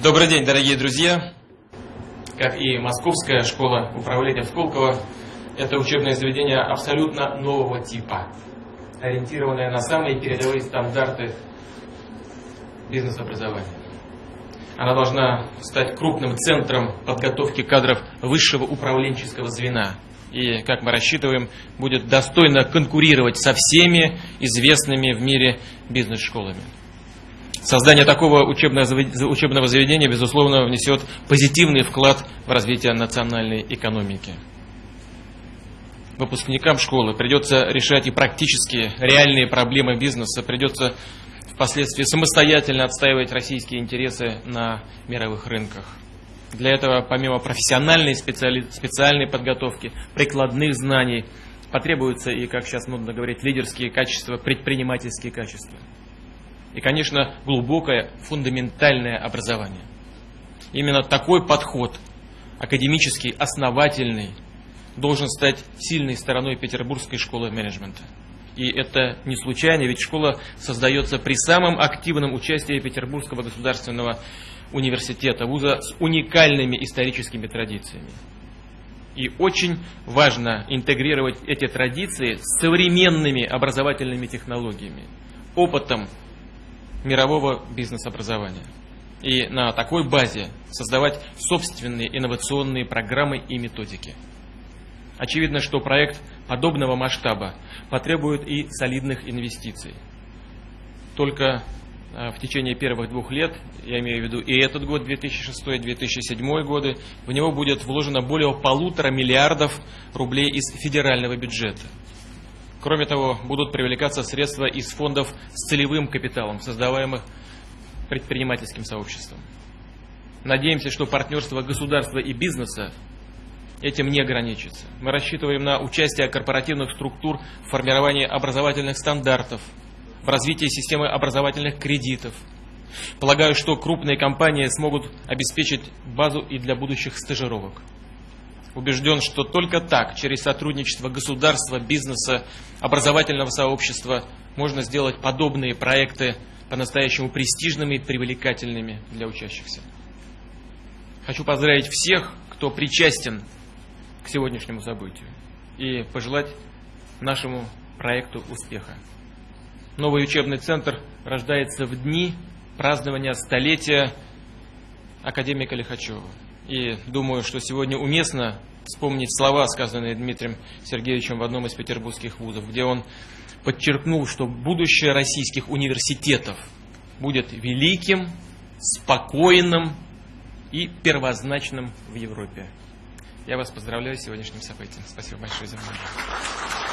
Добрый день, дорогие друзья! Как и Московская школа управления в Сколково, это учебное заведение абсолютно нового типа, ориентированное на самые передовые стандарты бизнес-образования. Она должна стать крупным центром подготовки кадров высшего управленческого звена. И, как мы рассчитываем, будет достойно конкурировать со всеми известными в мире бизнес-школами. Создание такого учебного заведения, безусловно, внесет позитивный вклад в развитие национальной экономики. Выпускникам школы придется решать и практические, реальные проблемы бизнеса, придется впоследствии самостоятельно отстаивать российские интересы на мировых рынках. Для этого, помимо профессиональной специали... специальной подготовки, прикладных знаний, потребуются и, как сейчас модно говорить, лидерские качества, предпринимательские качества и, конечно, глубокое фундаментальное образование. Именно такой подход, академический, основательный, должен стать сильной стороной Петербургской школы менеджмента. И это не случайно, ведь школа создается при самом активном участии Петербургского государственного университета, вуза с уникальными историческими традициями. И очень важно интегрировать эти традиции с современными образовательными технологиями, опытом мирового бизнес-образования. И на такой базе создавать собственные инновационные программы и методики. Очевидно, что проект подобного масштаба потребует и солидных инвестиций. Только э, в течение первых двух лет, я имею в виду и этот год, 2006-2007 годы, в него будет вложено более полутора миллиардов рублей из федерального бюджета. Кроме того, будут привлекаться средства из фондов с целевым капиталом, создаваемых предпринимательским сообществом. Надеемся, что партнерство государства и бизнеса этим не ограничится. Мы рассчитываем на участие корпоративных структур в формировании образовательных стандартов, в развитии системы образовательных кредитов. Полагаю, что крупные компании смогут обеспечить базу и для будущих стажировок убежден, что только так, через сотрудничество государства, бизнеса, образовательного сообщества, можно сделать подобные проекты по-настоящему престижными и привлекательными для учащихся. Хочу поздравить всех, кто причастен к сегодняшнему событию и пожелать нашему проекту успеха. Новый учебный центр рождается в дни празднования столетия академика Лихачева. И думаю, что сегодня уместно вспомнить слова, сказанные Дмитрием Сергеевичем в одном из петербургских вузов, где он подчеркнул, что будущее российских университетов будет великим, спокойным и первозначным в Европе. Я вас поздравляю с сегодняшним событием. Спасибо большое за внимание.